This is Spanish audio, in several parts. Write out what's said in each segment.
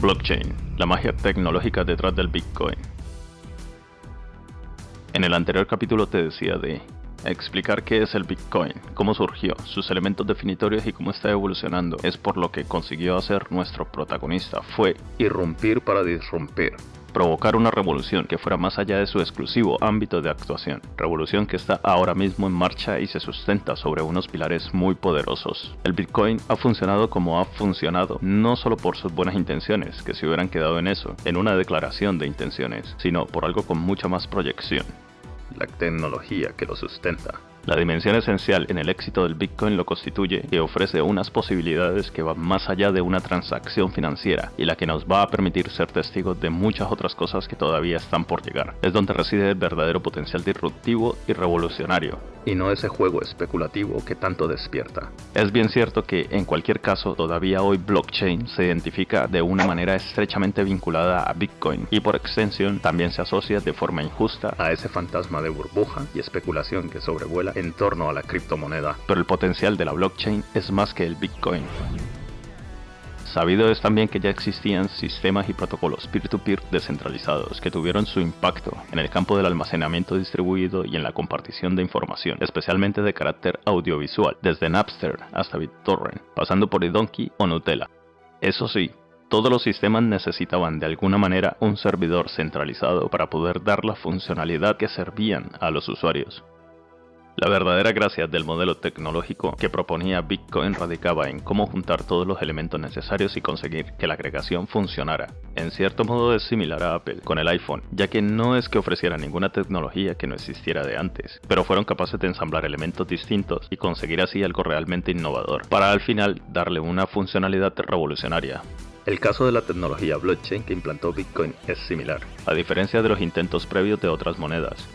Blockchain, la magia tecnológica detrás del Bitcoin. En el anterior capítulo te decía de explicar qué es el Bitcoin, cómo surgió, sus elementos definitorios y cómo está evolucionando. Es por lo que consiguió hacer nuestro protagonista, fue irrumpir para disrumpir provocar una revolución que fuera más allá de su exclusivo ámbito de actuación, revolución que está ahora mismo en marcha y se sustenta sobre unos pilares muy poderosos. El Bitcoin ha funcionado como ha funcionado, no solo por sus buenas intenciones, que se hubieran quedado en eso, en una declaración de intenciones, sino por algo con mucha más proyección, la tecnología que lo sustenta. La dimensión esencial en el éxito del Bitcoin lo constituye que ofrece unas posibilidades que van más allá de una transacción financiera y la que nos va a permitir ser testigos de muchas otras cosas que todavía están por llegar. Es donde reside el verdadero potencial disruptivo y revolucionario, y no ese juego especulativo que tanto despierta. Es bien cierto que en cualquier caso todavía hoy blockchain se identifica de una manera estrechamente vinculada a Bitcoin y por extensión también se asocia de forma injusta a ese fantasma de burbuja y especulación que sobrevuela en torno a la criptomoneda, pero el potencial de la blockchain es más que el Bitcoin. Sabido es también que ya existían sistemas y protocolos peer-to-peer descentralizados que tuvieron su impacto en el campo del almacenamiento distribuido y en la compartición de información, especialmente de carácter audiovisual, desde Napster hasta BitTorrent, pasando por eDonkey o Nutella. Eso sí, todos los sistemas necesitaban de alguna manera un servidor centralizado para poder dar la funcionalidad que servían a los usuarios. La verdadera gracia del modelo tecnológico que proponía Bitcoin radicaba en cómo juntar todos los elementos necesarios y conseguir que la agregación funcionara. En cierto modo es similar a Apple con el iPhone, ya que no es que ofreciera ninguna tecnología que no existiera de antes, pero fueron capaces de ensamblar elementos distintos y conseguir así algo realmente innovador, para al final darle una funcionalidad revolucionaria. El caso de la tecnología blockchain que implantó Bitcoin es similar, a diferencia de los intentos previos de otras monedas.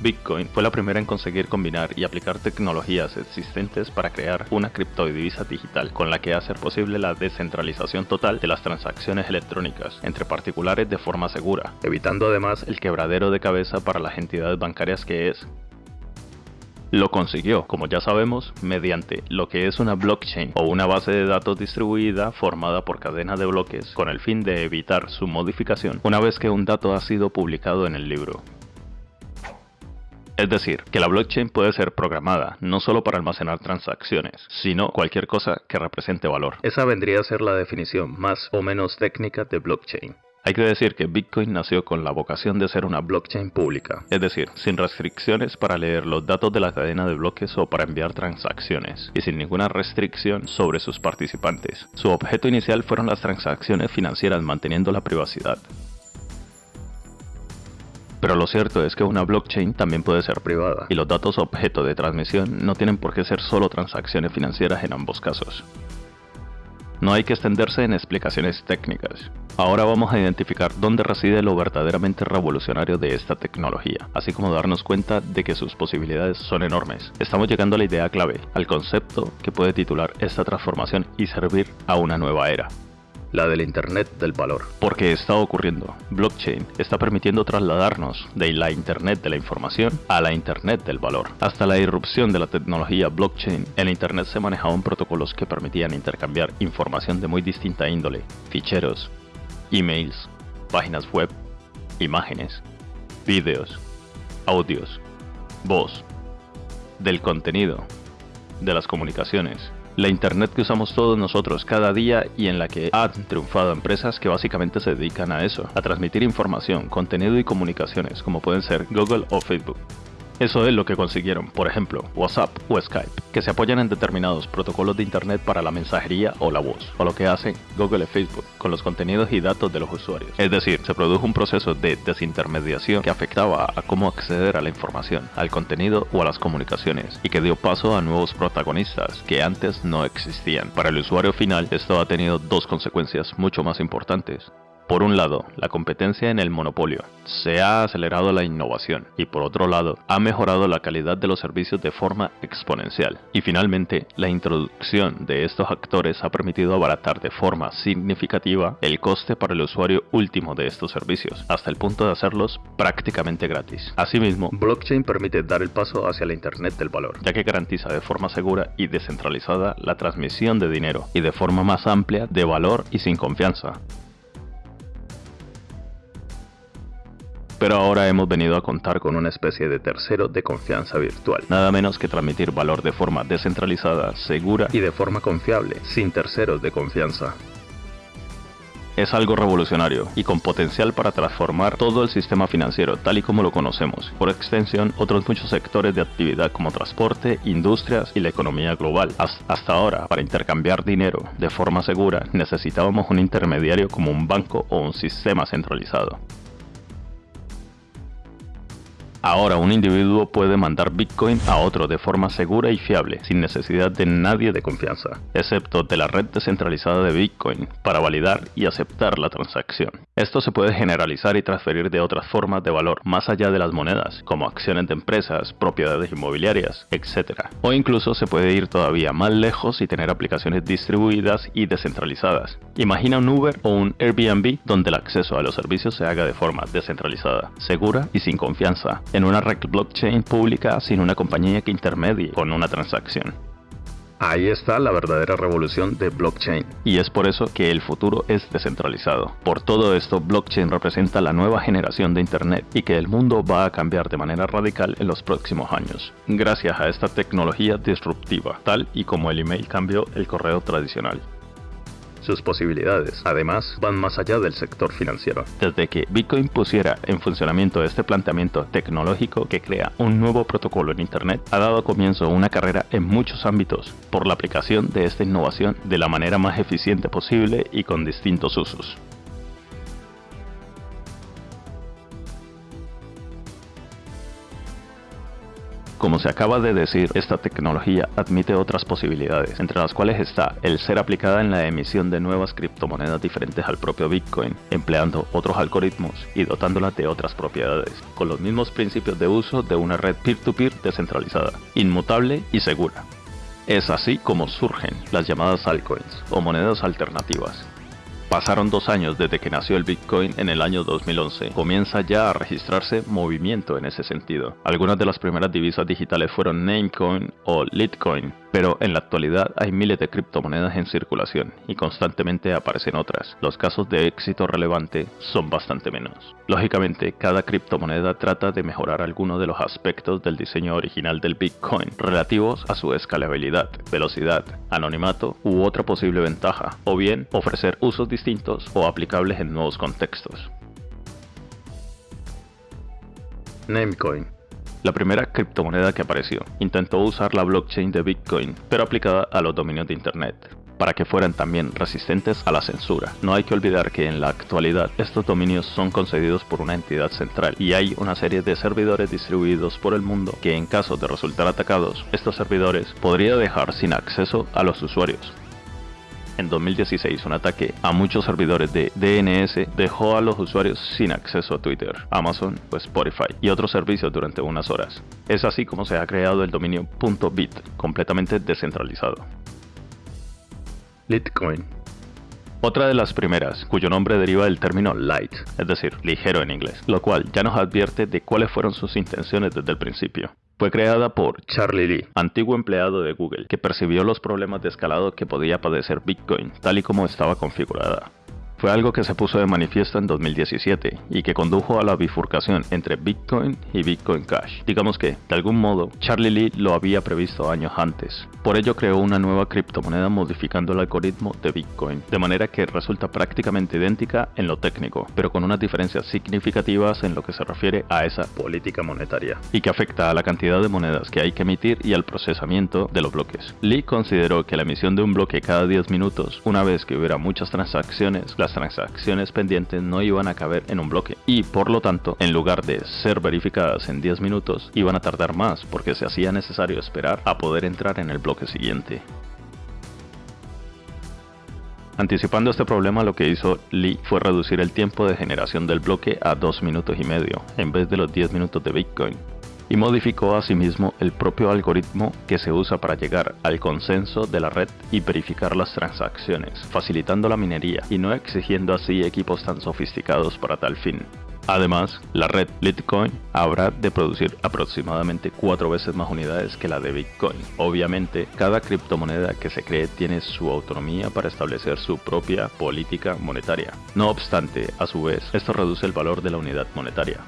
Bitcoin fue la primera en conseguir combinar y aplicar tecnologías existentes para crear una criptodivisa digital con la que hacer posible la descentralización total de las transacciones electrónicas entre particulares de forma segura, evitando además el quebradero de cabeza para las entidades bancarias que es. Lo consiguió, como ya sabemos, mediante lo que es una blockchain o una base de datos distribuida formada por cadenas de bloques con el fin de evitar su modificación una vez que un dato ha sido publicado en el libro. Es decir, que la blockchain puede ser programada no solo para almacenar transacciones, sino cualquier cosa que represente valor. Esa vendría a ser la definición más o menos técnica de blockchain. Hay que decir que Bitcoin nació con la vocación de ser una blockchain pública, es decir, sin restricciones para leer los datos de la cadena de bloques o para enviar transacciones, y sin ninguna restricción sobre sus participantes. Su objeto inicial fueron las transacciones financieras manteniendo la privacidad. Pero lo cierto es que una blockchain también puede ser privada, y los datos objeto de transmisión no tienen por qué ser solo transacciones financieras en ambos casos. No hay que extenderse en explicaciones técnicas. Ahora vamos a identificar dónde reside lo verdaderamente revolucionario de esta tecnología, así como darnos cuenta de que sus posibilidades son enormes. Estamos llegando a la idea clave, al concepto que puede titular esta transformación y servir a una nueva era la del Internet del valor. Porque está ocurriendo. Blockchain está permitiendo trasladarnos de la Internet de la información a la Internet del valor. Hasta la irrupción de la tecnología blockchain, el Internet se manejaba en protocolos que permitían intercambiar información de muy distinta índole, ficheros, emails, páginas web, imágenes, vídeos, audios, voz, del contenido, de las comunicaciones, la Internet que usamos todos nosotros cada día y en la que han triunfado empresas que básicamente se dedican a eso, a transmitir información, contenido y comunicaciones, como pueden ser Google o Facebook. Eso es lo que consiguieron, por ejemplo, WhatsApp o Skype, que se apoyan en determinados protocolos de Internet para la mensajería o la voz, o lo que hacen Google y Facebook con los contenidos y datos de los usuarios. Es decir, se produjo un proceso de desintermediación que afectaba a cómo acceder a la información, al contenido o a las comunicaciones, y que dio paso a nuevos protagonistas que antes no existían. Para el usuario final, esto ha tenido dos consecuencias mucho más importantes. Por un lado, la competencia en el monopolio. Se ha acelerado la innovación y por otro lado, ha mejorado la calidad de los servicios de forma exponencial. Y finalmente, la introducción de estos actores ha permitido abaratar de forma significativa el coste para el usuario último de estos servicios, hasta el punto de hacerlos prácticamente gratis. Asimismo, blockchain permite dar el paso hacia la Internet del valor, ya que garantiza de forma segura y descentralizada la transmisión de dinero y de forma más amplia de valor y sin confianza. Pero ahora hemos venido a contar con una especie de tercero de confianza virtual, nada menos que transmitir valor de forma descentralizada, segura y de forma confiable, sin terceros de confianza es algo revolucionario y con potencial para transformar todo el sistema financiero tal y como lo conocemos, por extensión otros muchos sectores de actividad como transporte, industrias y la economía global. Hasta ahora, para intercambiar dinero de forma segura, necesitábamos un intermediario como un banco o un sistema centralizado. Ahora un individuo puede mandar Bitcoin a otro de forma segura y fiable, sin necesidad de nadie de confianza, excepto de la red descentralizada de Bitcoin, para validar y aceptar la transacción. Esto se puede generalizar y transferir de otras formas de valor más allá de las monedas, como acciones de empresas, propiedades inmobiliarias, etc. O incluso se puede ir todavía más lejos y tener aplicaciones distribuidas y descentralizadas. Imagina un Uber o un Airbnb donde el acceso a los servicios se haga de forma descentralizada, segura y sin confianza, en una red blockchain pública sin una compañía que intermedie con una transacción. Ahí está la verdadera revolución de blockchain. Y es por eso que el futuro es descentralizado. Por todo esto, blockchain representa la nueva generación de Internet y que el mundo va a cambiar de manera radical en los próximos años. Gracias a esta tecnología disruptiva, tal y como el email cambió el correo tradicional. Sus posibilidades, además, van más allá del sector financiero. Desde que Bitcoin pusiera en funcionamiento este planteamiento tecnológico que crea un nuevo protocolo en Internet, ha dado comienzo una carrera en muchos ámbitos por la aplicación de esta innovación de la manera más eficiente posible y con distintos usos. Como se acaba de decir, esta tecnología admite otras posibilidades, entre las cuales está el ser aplicada en la emisión de nuevas criptomonedas diferentes al propio Bitcoin, empleando otros algoritmos y dotándola de otras propiedades, con los mismos principios de uso de una red peer-to-peer -peer descentralizada, inmutable y segura. Es así como surgen las llamadas altcoins o monedas alternativas, Pasaron dos años desde que nació el Bitcoin en el año 2011. Comienza ya a registrarse movimiento en ese sentido. Algunas de las primeras divisas digitales fueron Namecoin o Litecoin, pero en la actualidad hay miles de criptomonedas en circulación y constantemente aparecen otras. Los casos de éxito relevante son bastante menos. Lógicamente, cada criptomoneda trata de mejorar algunos de los aspectos del diseño original del Bitcoin relativos a su escalabilidad, velocidad, anonimato u otra posible ventaja, o bien ofrecer usos distintos o aplicables en nuevos contextos. Namecoin la primera criptomoneda que apareció. Intentó usar la blockchain de Bitcoin, pero aplicada a los dominios de Internet para que fueran también resistentes a la censura. No hay que olvidar que en la actualidad estos dominios son concedidos por una entidad central y hay una serie de servidores distribuidos por el mundo que en caso de resultar atacados, estos servidores podría dejar sin acceso a los usuarios en 2016 un ataque a muchos servidores de DNS dejó a los usuarios sin acceso a Twitter, Amazon o Spotify y otros servicios durante unas horas. Es así como se ha creado el dominio .bit, completamente descentralizado. Litecoin otra de las primeras, cuyo nombre deriva del término light, es decir, ligero en inglés, lo cual ya nos advierte de cuáles fueron sus intenciones desde el principio. Fue creada por Charlie Lee, antiguo empleado de Google, que percibió los problemas de escalado que podía padecer Bitcoin, tal y como estaba configurada fue algo que se puso de manifiesto en 2017 y que condujo a la bifurcación entre Bitcoin y Bitcoin Cash. Digamos que, de algún modo, Charlie Lee lo había previsto años antes. Por ello creó una nueva criptomoneda modificando el algoritmo de Bitcoin, de manera que resulta prácticamente idéntica en lo técnico, pero con unas diferencias significativas en lo que se refiere a esa política monetaria, y que afecta a la cantidad de monedas que hay que emitir y al procesamiento de los bloques. Lee consideró que la emisión de un bloque cada 10 minutos, una vez que hubiera muchas transacciones, transacciones pendientes no iban a caber en un bloque y por lo tanto en lugar de ser verificadas en 10 minutos iban a tardar más porque se hacía necesario esperar a poder entrar en el bloque siguiente. Anticipando este problema lo que hizo Lee fue reducir el tiempo de generación del bloque a 2 minutos y medio en vez de los 10 minutos de Bitcoin y modificó asimismo el propio algoritmo que se usa para llegar al consenso de la red y verificar las transacciones, facilitando la minería y no exigiendo así equipos tan sofisticados para tal fin. Además, la red Litecoin habrá de producir aproximadamente cuatro veces más unidades que la de Bitcoin. Obviamente, cada criptomoneda que se cree tiene su autonomía para establecer su propia política monetaria. No obstante, a su vez, esto reduce el valor de la unidad monetaria.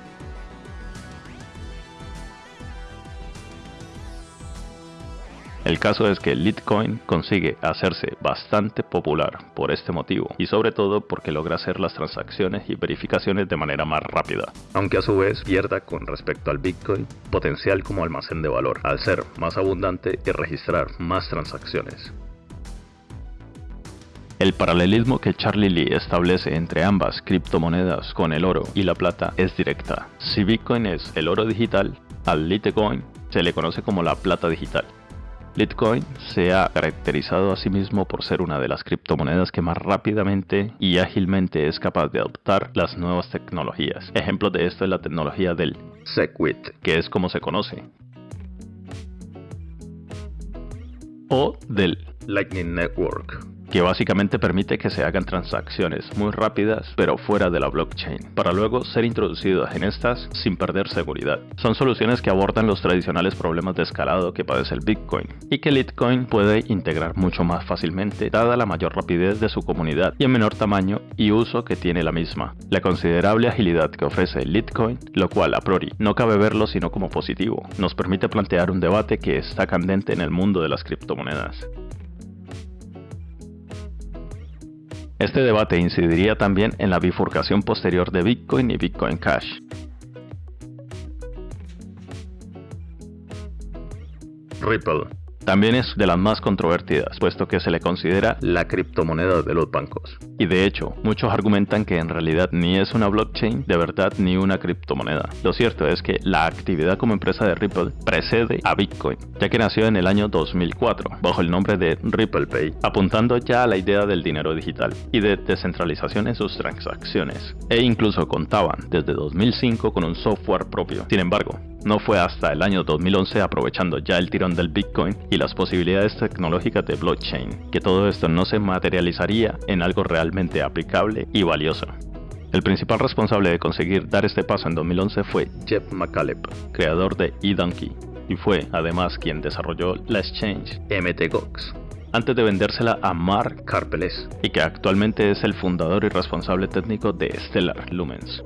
El caso es que Litecoin consigue hacerse bastante popular por este motivo y sobre todo porque logra hacer las transacciones y verificaciones de manera más rápida, aunque a su vez pierda con respecto al Bitcoin potencial como almacén de valor, al ser más abundante y registrar más transacciones. El paralelismo que Charlie Lee establece entre ambas criptomonedas con el oro y la plata es directa. Si Bitcoin es el oro digital, al Litecoin se le conoce como la plata digital. Litecoin se ha caracterizado a sí mismo por ser una de las criptomonedas que más rápidamente y ágilmente es capaz de adoptar las nuevas tecnologías. Ejemplo de esto es la tecnología del SegWit, que es como se conoce, o del Lightning Network, que básicamente permite que se hagan transacciones muy rápidas pero fuera de la blockchain, para luego ser introducidas en estas sin perder seguridad. Son soluciones que abordan los tradicionales problemas de escalado que padece el Bitcoin y que Litecoin puede integrar mucho más fácilmente dada la mayor rapidez de su comunidad y el menor tamaño y uso que tiene la misma. La considerable agilidad que ofrece Litecoin, lo cual a priori no cabe verlo sino como positivo, nos permite plantear un debate que está candente en el mundo de las criptomonedas. Este debate incidiría también en la bifurcación posterior de Bitcoin y Bitcoin Cash. Ripple también es de las más controvertidas, puesto que se le considera la criptomoneda de los bancos. Y de hecho, muchos argumentan que en realidad ni es una blockchain de verdad ni una criptomoneda. Lo cierto es que la actividad como empresa de Ripple precede a Bitcoin, ya que nació en el año 2004, bajo el nombre de Ripple Pay, apuntando ya a la idea del dinero digital y de descentralización en sus transacciones. E incluso contaban desde 2005 con un software propio. Sin embargo, no fue hasta el año 2011, aprovechando ya el tirón del Bitcoin y las posibilidades tecnológicas de blockchain, que todo esto no se materializaría en algo realmente aplicable y valioso. El principal responsable de conseguir dar este paso en 2011 fue Jeff McCaleb, creador de eDonkey, y fue además quien desarrolló la exchange MTGOX, antes de vendérsela a Mark Karpeles, y que actualmente es el fundador y responsable técnico de Stellar Lumens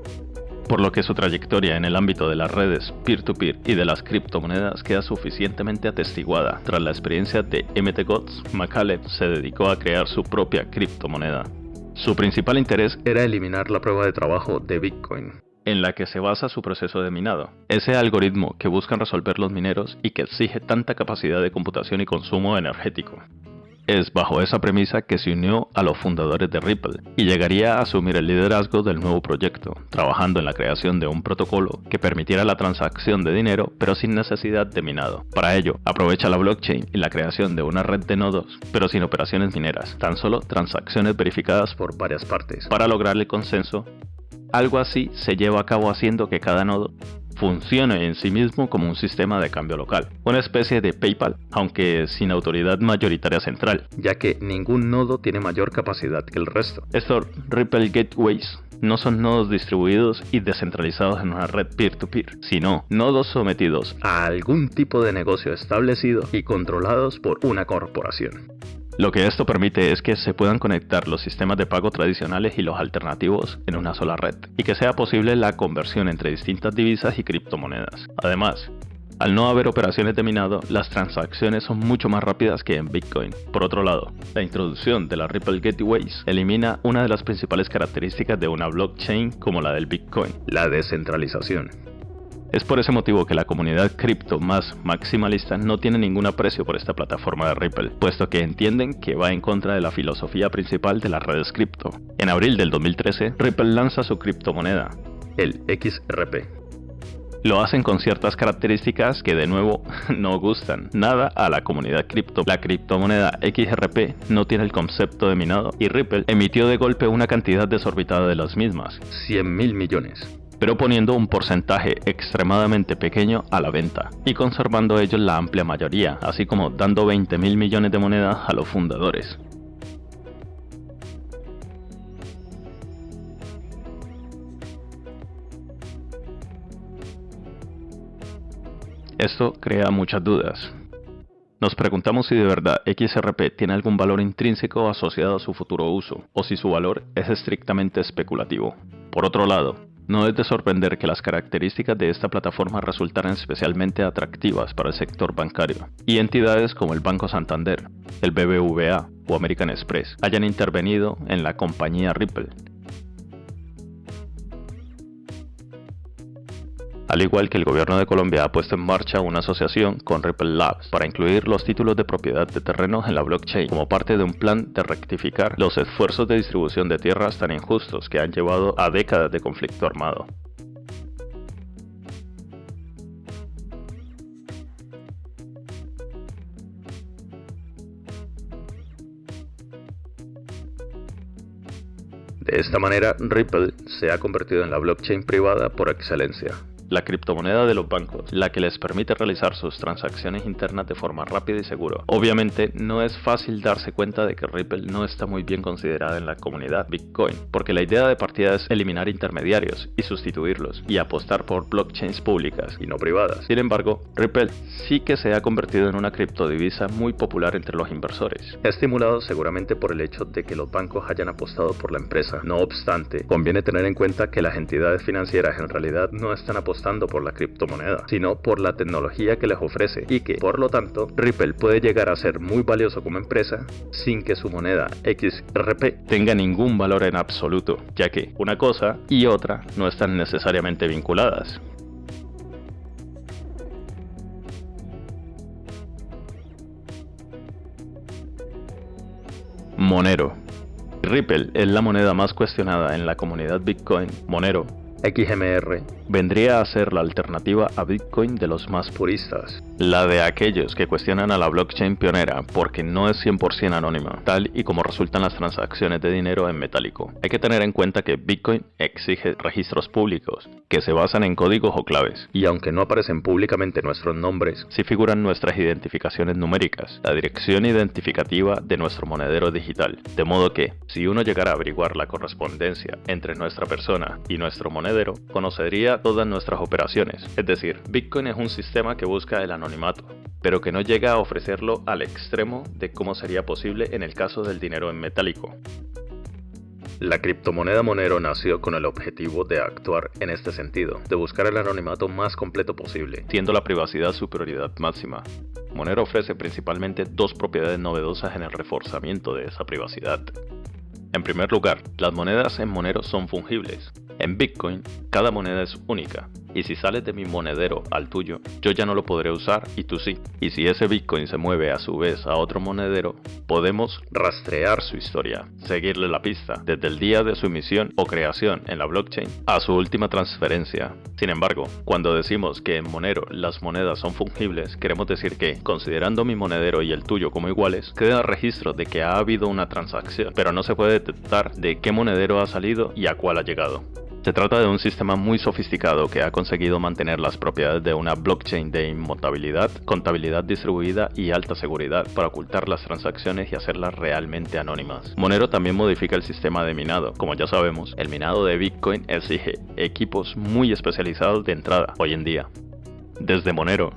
por lo que su trayectoria en el ámbito de las redes peer-to-peer y de las criptomonedas queda suficientemente atestiguada. Tras la experiencia de MTGOTS, McCaleb se dedicó a crear su propia criptomoneda. Su principal interés era eliminar la prueba de trabajo de Bitcoin, en la que se basa su proceso de minado. Ese algoritmo que buscan resolver los mineros y que exige tanta capacidad de computación y consumo energético. Es bajo esa premisa que se unió a los fundadores de Ripple y llegaría a asumir el liderazgo del nuevo proyecto, trabajando en la creación de un protocolo que permitiera la transacción de dinero pero sin necesidad de minado. Para ello, aprovecha la blockchain y la creación de una red de nodos pero sin operaciones mineras, tan solo transacciones verificadas por varias partes. Para lograr el consenso, algo así se lleva a cabo haciendo que cada nodo funcione en sí mismo como un sistema de cambio local, una especie de PayPal, aunque sin autoridad mayoritaria central, ya que ningún nodo tiene mayor capacidad que el resto. Estos Ripple Gateways no son nodos distribuidos y descentralizados en una red peer-to-peer, -peer, sino nodos sometidos a algún tipo de negocio establecido y controlados por una corporación. Lo que esto permite es que se puedan conectar los sistemas de pago tradicionales y los alternativos en una sola red, y que sea posible la conversión entre distintas divisas y criptomonedas. Además, al no haber operaciones de minado, las transacciones son mucho más rápidas que en Bitcoin. Por otro lado, la introducción de la Ripple Gateways elimina una de las principales características de una blockchain como la del Bitcoin, la descentralización. Es por ese motivo que la comunidad cripto más maximalista no tiene ningún aprecio por esta plataforma de Ripple, puesto que entienden que va en contra de la filosofía principal de las redes cripto. En abril del 2013, Ripple lanza su criptomoneda, el XRP, lo hacen con ciertas características que de nuevo no gustan nada a la comunidad cripto. La criptomoneda XRP no tiene el concepto de minado y Ripple emitió de golpe una cantidad desorbitada de las mismas, 100 mil millones pero poniendo un porcentaje extremadamente pequeño a la venta y conservando ellos la amplia mayoría, así como dando 20 mil millones de monedas a los fundadores. Esto crea muchas dudas. Nos preguntamos si de verdad XRP tiene algún valor intrínseco asociado a su futuro uso, o si su valor es estrictamente especulativo. Por otro lado, No es de sorprender que las características de esta plataforma resultaran especialmente atractivas para el sector bancario, y entidades como el Banco Santander, el BBVA o American Express hayan intervenido en la compañía Ripple, al igual que el gobierno de Colombia ha puesto en marcha una asociación con Ripple Labs para incluir los títulos de propiedad de terrenos en la blockchain como parte de un plan de rectificar los esfuerzos de distribución de tierras tan injustos que han llevado a décadas de conflicto armado. De esta manera, Ripple se ha convertido en la blockchain privada por excelencia la criptomoneda de los bancos, la que les permite realizar sus transacciones internas de forma rápida y segura. Obviamente no es fácil darse cuenta de que Ripple no está muy bien considerada en la comunidad Bitcoin, porque la idea de partida es eliminar intermediarios y sustituirlos y apostar por blockchains públicas y no privadas. Sin embargo, Ripple sí que se ha convertido en una criptodivisa muy popular entre los inversores, estimulado seguramente por el hecho de que los bancos hayan apostado por la empresa. No obstante, conviene tener en cuenta que las entidades financieras en realidad no están apostando por la criptomoneda, sino por la tecnología que les ofrece y que, por lo tanto, Ripple puede llegar a ser muy valioso como empresa sin que su moneda XRP tenga ningún valor en absoluto, ya que una cosa y otra no están necesariamente vinculadas. Monero. Ripple es la moneda más cuestionada en la comunidad Bitcoin. Monero XMR vendría a ser la alternativa a Bitcoin de los más puristas, la de aquellos que cuestionan a la blockchain pionera porque no es 100% anónima, tal y como resultan las transacciones de dinero en metálico. Hay que tener en cuenta que Bitcoin exige registros públicos, que se basan en códigos o claves, y aunque no aparecen públicamente nuestros nombres, sí figuran nuestras identificaciones numéricas, la dirección identificativa de nuestro monedero digital, de modo que, si uno llegara a averiguar la correspondencia entre nuestra persona y nuestro monedero, conocería todas nuestras operaciones. Es decir, Bitcoin es un sistema que busca el anonimato, pero que no llega a ofrecerlo al extremo de cómo sería posible en el caso del dinero en metálico. La criptomoneda Monero nació con el objetivo de actuar en este sentido, de buscar el anonimato más completo posible, siendo la privacidad su prioridad máxima. Monero ofrece principalmente dos propiedades novedosas en el reforzamiento de esa privacidad. En primer lugar, las monedas en Monero son fungibles, en Bitcoin, cada moneda es única, y si sales de mi monedero al tuyo, yo ya no lo podré usar y tú sí. Y si ese Bitcoin se mueve a su vez a otro monedero, podemos rastrear su historia, seguirle la pista, desde el día de su emisión o creación en la blockchain a su última transferencia. Sin embargo, cuando decimos que en Monero las monedas son fungibles, queremos decir que, considerando mi monedero y el tuyo como iguales, queda registro de que ha habido una transacción, pero no se puede de qué monedero ha salido y a cuál ha llegado. Se trata de un sistema muy sofisticado que ha conseguido mantener las propiedades de una blockchain de inmutabilidad, contabilidad distribuida y alta seguridad para ocultar las transacciones y hacerlas realmente anónimas. Monero también modifica el sistema de minado. Como ya sabemos, el minado de Bitcoin exige equipos muy especializados de entrada hoy en día. Desde Monero,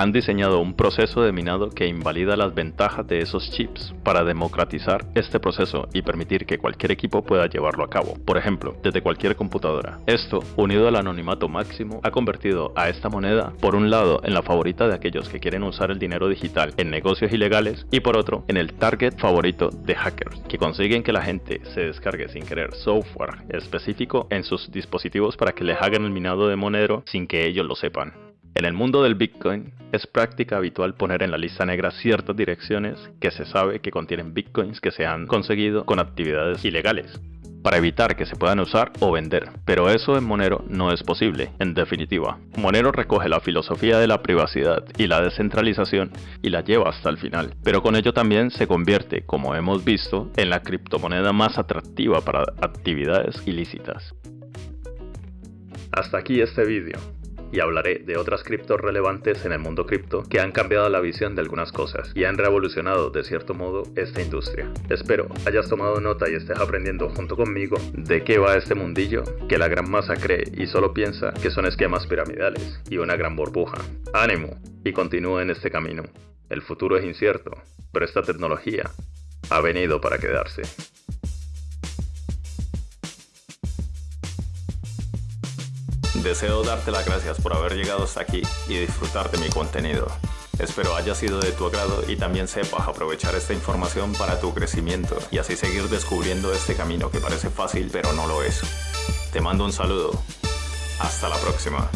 han diseñado un proceso de minado que invalida las ventajas de esos chips para democratizar este proceso y permitir que cualquier equipo pueda llevarlo a cabo, por ejemplo, desde cualquier computadora. Esto, unido al anonimato máximo, ha convertido a esta moneda, por un lado, en la favorita de aquellos que quieren usar el dinero digital en negocios ilegales y por otro, en el target favorito de hackers, que consiguen que la gente se descargue sin querer software específico en sus dispositivos para que les hagan el minado de Monero sin que ellos lo sepan. En el mundo del Bitcoin es práctica habitual poner en la lista negra ciertas direcciones que se sabe que contienen Bitcoins que se han conseguido con actividades ilegales para evitar que se puedan usar o vender, pero eso en Monero no es posible, en definitiva. Monero recoge la filosofía de la privacidad y la descentralización y la lleva hasta el final, pero con ello también se convierte, como hemos visto, en la criptomoneda más atractiva para actividades ilícitas. Hasta aquí este vídeo y hablaré de otras criptos relevantes en el mundo cripto que han cambiado la visión de algunas cosas y han revolucionado de cierto modo esta industria. Espero hayas tomado nota y estés aprendiendo junto conmigo de qué va este mundillo que la gran masa cree y solo piensa que son esquemas piramidales y una gran burbuja. ¡Ánimo! Y continúa en este camino. El futuro es incierto, pero esta tecnología ha venido para quedarse. Deseo darte las gracias por haber llegado hasta aquí y disfrutar de mi contenido. Espero haya sido de tu agrado y también sepas aprovechar esta información para tu crecimiento y así seguir descubriendo este camino que parece fácil pero no lo es. Te mando un saludo. Hasta la próxima.